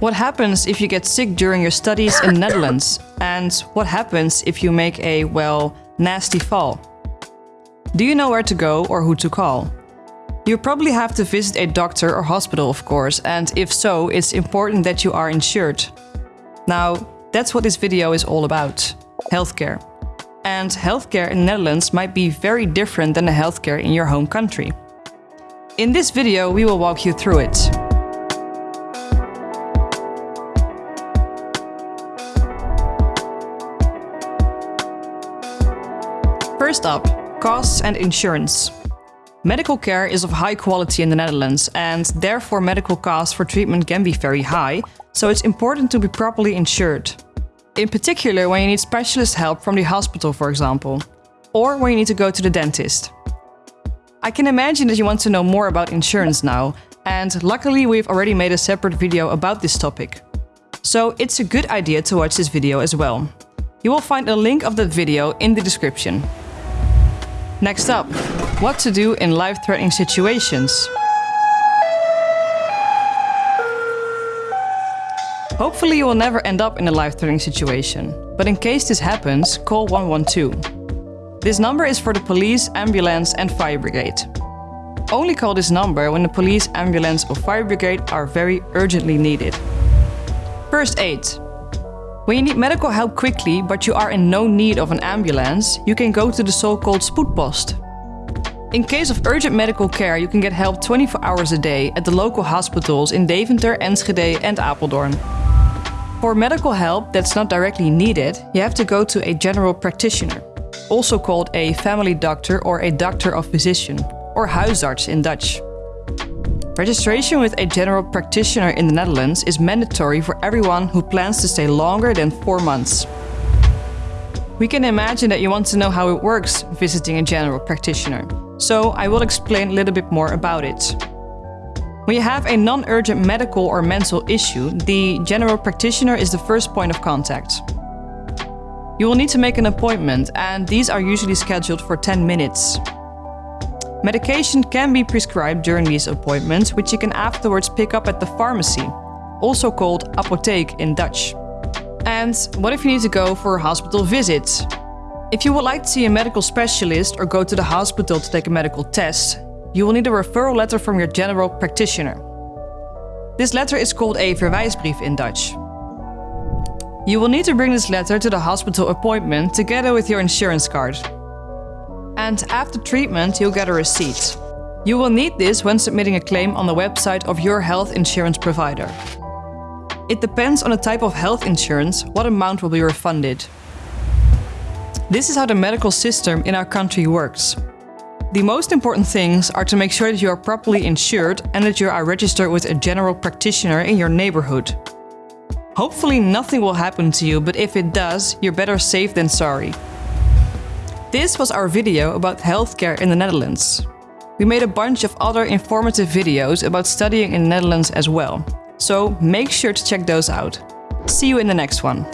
What happens if you get sick during your studies in the Netherlands? And what happens if you make a, well, nasty fall? Do you know where to go or who to call? You probably have to visit a doctor or hospital, of course, and if so, it's important that you are insured. Now, that's what this video is all about healthcare. And healthcare in the Netherlands might be very different than the healthcare in your home country. In this video, we will walk you through it. First up, costs and insurance. Medical care is of high quality in the Netherlands and therefore medical costs for treatment can be very high, so it's important to be properly insured. In particular when you need specialist help from the hospital for example, or when you need to go to the dentist. I can imagine that you want to know more about insurance now, and luckily we've already made a separate video about this topic. So it's a good idea to watch this video as well. You will find a link of that video in the description. Next up, what to do in life-threatening situations. Hopefully you will never end up in a life-threatening situation, but in case this happens, call 112. This number is for the police, ambulance and fire brigade. Only call this number when the police, ambulance or fire brigade are very urgently needed. First aid. When you need medical help quickly, but you are in no need of an ambulance, you can go to the so-called spoedpost. In case of urgent medical care, you can get help 24 hours a day at the local hospitals in Deventer, Enschede and Apeldoorn. For medical help that's not directly needed, you have to go to a general practitioner, also called a family doctor or a doctor of physician, or huisarts in Dutch. Registration with a general practitioner in the Netherlands is mandatory for everyone who plans to stay longer than four months. We can imagine that you want to know how it works visiting a general practitioner, so I will explain a little bit more about it. When you have a non-urgent medical or mental issue, the general practitioner is the first point of contact. You will need to make an appointment and these are usually scheduled for 10 minutes. Medication can be prescribed during these appointments, which you can afterwards pick up at the pharmacy, also called apotheek in Dutch. And what if you need to go for a hospital visit? If you would like to see a medical specialist or go to the hospital to take a medical test, you will need a referral letter from your general practitioner. This letter is called a verwijsbrief in Dutch. You will need to bring this letter to the hospital appointment together with your insurance card and after treatment you'll get a receipt. You will need this when submitting a claim on the website of your health insurance provider. It depends on the type of health insurance what amount will be refunded. This is how the medical system in our country works. The most important things are to make sure that you are properly insured and that you are registered with a general practitioner in your neighborhood. Hopefully nothing will happen to you, but if it does, you're better safe than sorry. This was our video about healthcare in the Netherlands. We made a bunch of other informative videos about studying in the Netherlands as well, so make sure to check those out. See you in the next one.